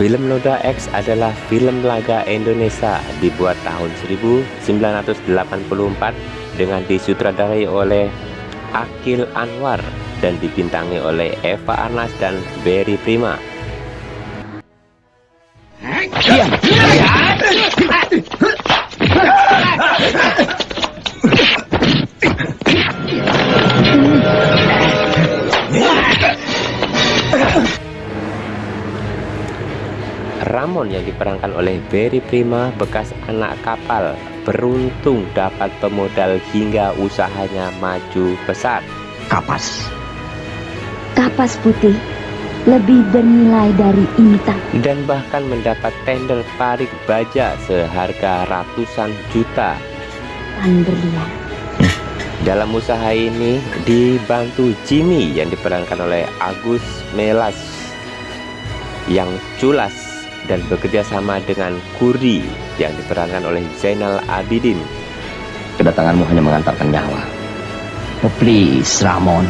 Film Noda X adalah film laga Indonesia dibuat tahun 1984 dengan disutradarai oleh Akil Anwar dan dibintangi oleh Eva Arnas dan Berry Prima. Ramon yang diperankan oleh Berry Prima bekas anak kapal beruntung dapat pemodal hingga usahanya maju besar. Kapas. Kapas putih lebih bernilai dari intan. Dan bahkan mendapat tender parik baja seharga ratusan juta. Berlian. Dalam usaha ini dibantu Jimmy yang diperankan oleh Agus Melas yang culas dan bekerja sama dengan Kurdi yang diperankan oleh Zainal Abidin. Kedatanganmu hanya mengantarkan nyawa. Oh, please, Ramon.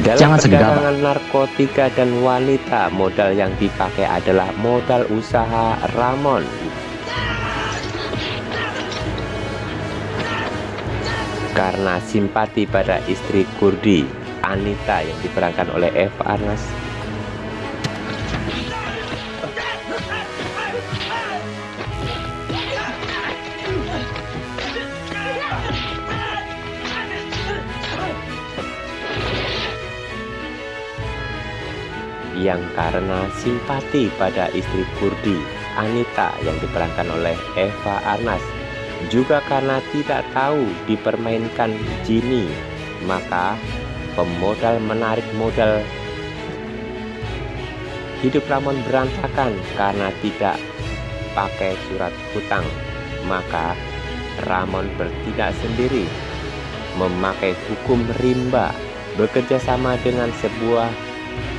Dalam Jangan perdagangan narkotika dan wanita, modal yang dipakai adalah modal usaha Ramon. Karena simpati pada istri Kurdi, Anita yang diperankan oleh Eva Arnas yang karena simpati pada istri Kurdi Anita yang diperankan oleh Eva Arnas. Juga karena tidak tahu dipermainkan Jimmy maka pemodal menarik modal hidup Ramon berantakan karena tidak pakai surat hutang. Maka Ramon bertindak sendiri memakai hukum rimba bekerja sama dengan sebuah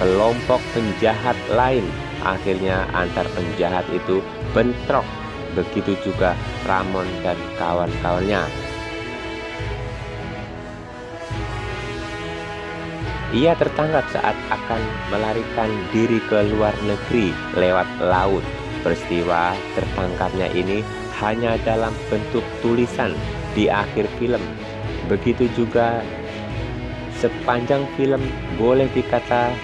kelompok penjahat lain akhirnya antar penjahat itu bentrok. Begitu juga Ramon dan kawan-kawannya. Ia tertangkap saat akan melarikan diri ke luar negeri lewat laut. Peristiwa tertangkapnya ini hanya dalam bentuk tulisan di akhir film. Begitu juga sepanjang film boleh dikata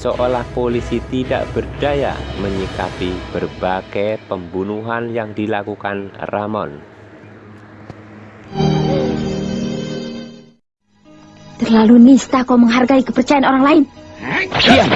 seolah polisi tidak berdaya menyikapi berbagai pembunuhan yang dilakukan Ramon. Terlalu nista kau menghargai kepercayaan orang lain. Diam.